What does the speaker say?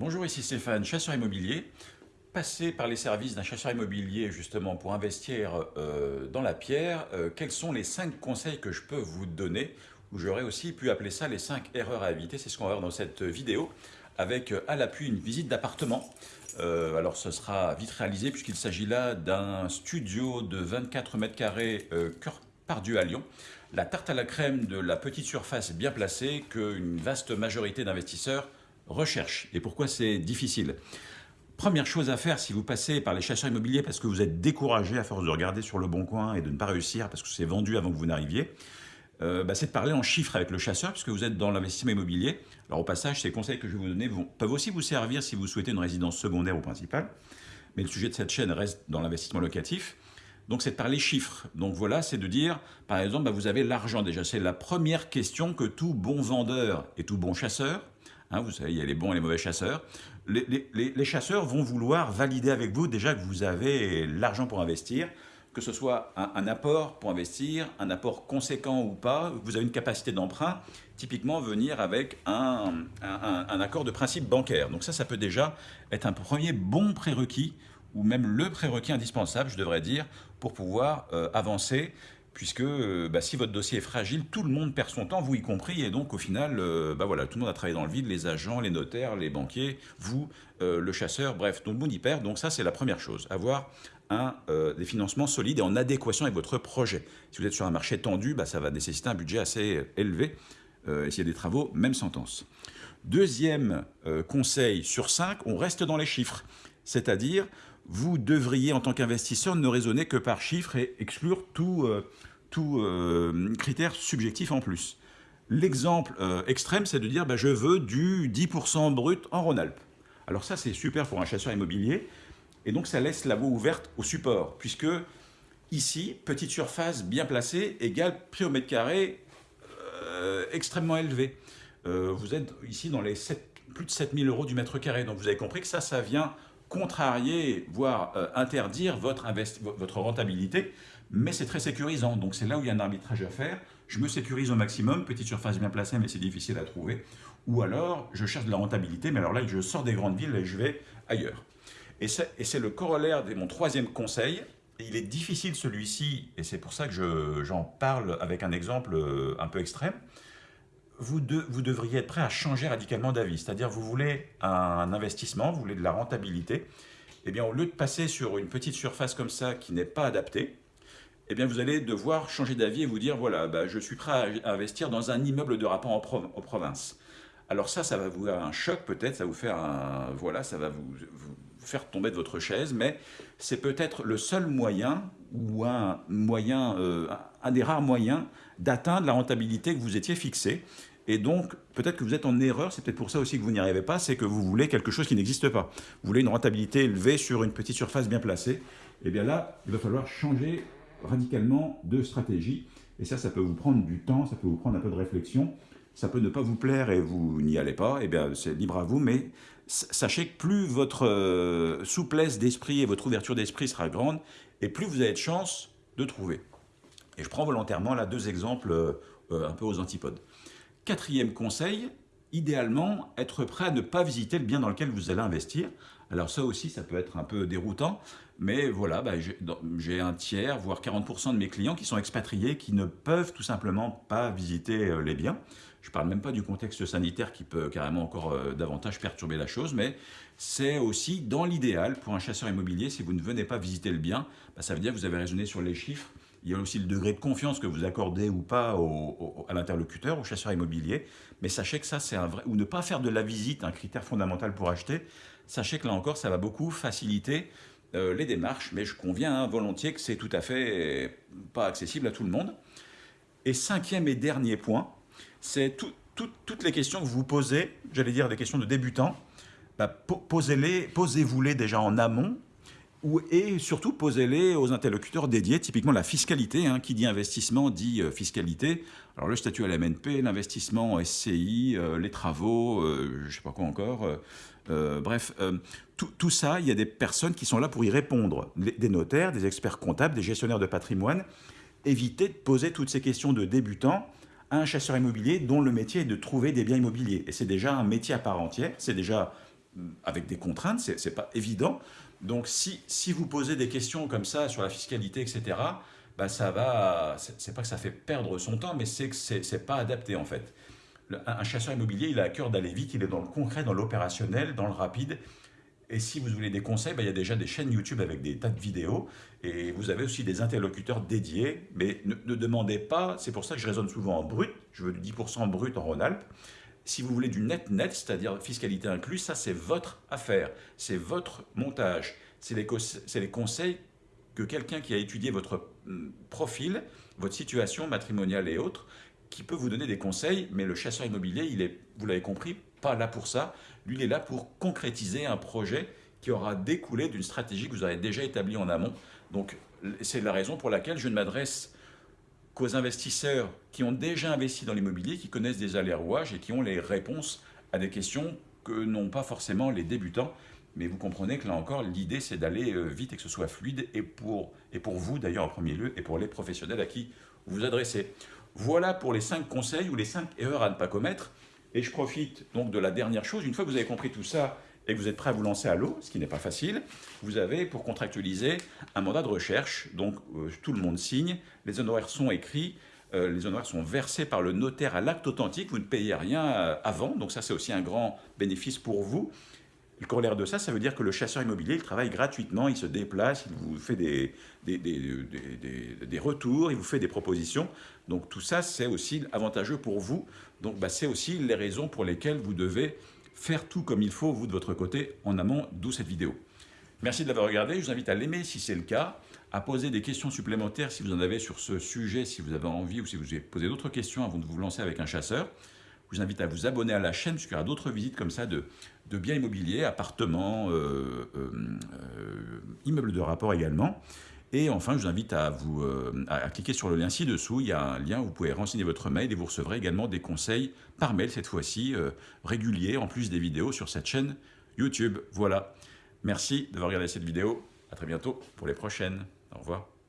Bonjour, ici Stéphane, chasseur immobilier. Passé par les services d'un chasseur immobilier justement pour investir euh, dans la pierre, euh, quels sont les 5 conseils que je peux vous donner? Ou j'aurais aussi pu appeler ça les 5 erreurs à éviter, c'est ce qu'on va voir dans cette vidéo, avec euh, à l'appui une visite d'appartement. alors ce sera vite réalisé puisqu'il s'agit là d'un studio de 24 mètres carrés Pardieu à Lyon. La tarte à la crème de la petite surface bien placée qu'une vaste majorité d'investisseurs recherchent. Et pourquoi c'est difficile Première chose à faire si vous passez par les chasseurs immobiliers parce que vous êtes découragé à force de regarder sur le bon coin et de ne pas réussir parce que c'est vendu avant que vous n'arriviez, euh, bah, c'est de parler en chiffres avec le chasseur puisque vous êtes dans l'investissement immobilier. Alors au passage, ces conseils que je vais vous donner peuvent aussi vous servir si vous souhaitez une résidence secondaire ou principale. Mais le sujet de cette chaîne reste dans l'investissement locatif. Donc c'est de parler chiffres. Donc voilà, c'est de dire, par exemple, bah, vous avez l'argent déjà. C'est la première question que tout bon vendeur et tout bon chasseur Hein, vous savez, il y a les bons et les mauvais chasseurs. Les, chasseurs vont vouloir valider avec vous déjà que vous avez l'argent pour investir, que ce soit un, apport pour investir, un apport conséquent ou pas, vous avez une capacité d'emprunt, typiquement venir avec un, accord de principe bancaire. Donc ça, ça peut déjà être un premier bon prérequis, ou même le prérequis indispensable, je devrais dire, pour pouvoir euh, avancer puisque euh, bah, si votre dossier est fragile, tout le monde perd son temps, vous y compris, et donc au final, euh, bah, voilà, tout le monde a travaillé dans le vide, les agents, les notaires, les banquiers, vous, euh, le chasseur, bref, tout le monde y perd, donc ça c'est la première chose, avoir un, des financements solides et en adéquation avec votre projet. Si vous êtes sur un marché tendu, bah, ça va nécessiter un budget assez élevé, et s'il y a des travaux, même sentence. Deuxième conseil sur cinq, on reste dans les chiffres, c'est-à-dire vous devriez, en tant qu'investisseur, ne raisonner que par chiffres et exclure tout, euh, tout euh, critère subjectif en plus. L'exemple euh, extrême, c'est de dire bah, je veux du 10% brut en Rhône-Alpes. Alors ça, c'est super pour un chasseur immobilier, et donc ça laisse la voie ouverte au support, puisque ici, petite surface bien placée égale prix au mètre carré extrêmement élevé. vous êtes ici dans les plus de 7000 euros du mètre carré, donc vous avez compris que ça, ça vient contrarier, voire euh, interdire votre, votre rentabilité, mais c'est très sécurisant. Donc c'est là où il y a un arbitrage à faire. Je me sécurise au maximum, petite surface bien placée, mais c'est difficile à trouver. Ou alors, je cherche de la rentabilité, mais alors là, je sors des grandes villes et je vais ailleurs. Et c'est le corollaire de mon troisième conseil. Il est difficile celui-ci, et c'est pour ça que j'en parle avec un exemple euh, un peu extrême vous, vous devriez être prêt à changer radicalement d'avis. C'est-à-dire, vous voulez un investissement, vous voulez de la rentabilité. Eh bien, au lieu de passer sur une petite surface comme ça qui n'est pas adaptée, eh bien, vous allez devoir changer d'avis et vous dire, voilà, bah, je suis prêt à investir dans un immeuble de rapport en, province. Alors ça, ça va vous faire un choc peut-être, ça vous faire voilà, ça va vous, faire tomber de votre chaise, mais c'est peut-être le seul moyen ou un moyen, euh, un des rares moyens d'atteindre la rentabilité que vous étiez fixé. Et donc, peut-être que vous êtes en erreur, c'est peut-être pour ça aussi que vous n'y arrivez pas, c'est que vous voulez quelque chose qui n'existe pas. Vous voulez une rentabilité élevée sur une petite surface bien placée. Et eh bien là, il va falloir changer radicalement de stratégie. Et ça, ça peut vous prendre du temps, ça peut vous prendre un peu de réflexion. Ça peut ne pas vous plaire et vous n'y allez pas, et eh bien c'est libre à vous, mais sachez que plus votre euh, souplesse d'esprit et votre ouverture d'esprit sera grande, et plus vous avez de chances de trouver. Et je prends volontairement là deux exemples euh, euh, un peu aux antipodes. Quatrième conseil, idéalement, être prêt à ne pas visiter le bien dans lequel vous allez investir. Alors ça aussi, ça peut être un peu déroutant, mais voilà, bah, j'ai un tiers, voire 40% de mes clients qui sont expatriés, qui ne peuvent tout simplement pas visiter euh, les biens. Je ne parle même pas du contexte sanitaire qui peut carrément encore euh, davantage perturber la chose, mais c'est aussi dans l'idéal pour un chasseur immobilier, si vous ne venez pas visiter le bien, bah, ça veut dire que vous avez raisonné sur les chiffres, il y a aussi le degré de confiance que vous accordez ou pas à l'interlocuteur, au chasseur immobilier. Mais sachez que ça, c'est un vrai... Ou ne pas faire de la visite un critère fondamental pour acheter. Sachez que là encore, ça va beaucoup faciliter euh, les démarches. Mais je conviens hein, volontiers que c'est tout à fait pas accessible à tout le monde. Et cinquième et dernier point, c'est toutes les questions que vous posez, j'allais dire des questions de débutants, bah, posez-les, posez-vous-les déjà en amont et surtout posez-les aux interlocuteurs dédiés, typiquement la fiscalité, hein, qui dit investissement dit euh, fiscalité. Alors le statut à la MNP, l'investissement SCI, euh, les travaux, euh, je ne sais pas quoi encore. bref, tout, ça, il y a des personnes qui sont là pour y répondre. Des notaires, des experts comptables, des gestionnaires de patrimoine. Évitez de poser toutes ces questions de débutants à un chasseur immobilier dont le métier est de trouver des biens immobiliers. Et c'est déjà un métier à part entière, c'est déjà avec des contraintes, c'est pas évident. Donc si, si vous posez des questions comme ça sur la fiscalité, etc., bah ça va, c'est pas que ça fait perdre son temps, mais c'est que c'est pas adapté en fait. un chasseur immobilier, il a à cœur d'aller vite, il est dans le concret, dans l'opérationnel, dans le rapide. Et si vous voulez des conseils, bah, il y a déjà des chaînes YouTube avec des tas de vidéos. Et vous avez aussi des interlocuteurs dédiés. Mais ne, ne demandez pas, c'est pour ça que je raisonne souvent en brut, je veux du 10% brut en Rhône-Alpes. Si vous voulez du net-net, c'est-à-dire fiscalité incluse, ça c'est votre affaire, c'est votre montage, c'est les, conseils que quelqu'un qui a étudié votre hum, profil, votre situation matrimoniale et autres, qui peut vous donner des conseils, mais le chasseur immobilier, il est, vous l'avez compris, pas là pour ça. Lui, il est là pour concrétiser un projet qui aura découlé d'une stratégie que vous avez déjà établie en amont. Donc, c'est la raison pour laquelle je ne m'adresse qu'aux investisseurs qui ont déjà investi dans l'immobilier, qui connaissent des allers-rouages et qui ont les réponses à des questions que n'ont pas forcément les débutants. Mais vous comprenez que là encore, l'idée c'est d'aller euh, vite et que ce soit fluide, et pour, et pour vous d'ailleurs en premier lieu, et pour les professionnels à qui vous vous adressez. Voilà pour les 5 conseils ou les 5 erreurs à ne pas commettre. Et je profite donc de la dernière chose, une fois que vous avez compris tout ça, et que vous êtes prêt à vous lancer à l'eau, ce qui n'est pas facile, vous avez pour contractualiser un mandat de recherche. Donc euh, tout le monde signe, les honoraires sont écrits, euh, les honoraires sont versés par le notaire à l'acte authentique, vous ne payez rien euh, avant, donc ça c'est aussi un grand bénéfice pour vous. Le corollaire de ça, ça veut dire que le chasseur immobilier, il travaille gratuitement, il se déplace, il vous fait des, des, des, retours, il vous fait des propositions. Donc tout ça, c'est aussi avantageux pour vous. Donc bah, c'est aussi les raisons pour lesquelles vous devez faire tout comme il faut, vous de votre côté, en amont, d'où cette vidéo. Merci de l'avoir regardé, je vous invite à l'aimer si c'est le cas, à poser des questions supplémentaires si vous en avez sur ce sujet, si vous avez envie ou si vous avez posé d'autres questions avant de vous lancer avec un chasseur. Je vous invite à vous abonner à la chaîne puisqu'il y aura d'autres visites comme ça de, biens immobiliers, appartements, euh, euh, euh, immeubles de rapport également. Et enfin, je vous invite à, vous, cliquer sur le lien ci-dessous. Il y a un lien où vous pouvez renseigner votre mail et vous recevrez également des conseils par mail, cette fois-ci, réguliers, en plus des vidéos sur cette chaîne YouTube. Voilà. Merci d'avoir regardé cette vidéo. À très bientôt pour les prochaines. Au revoir.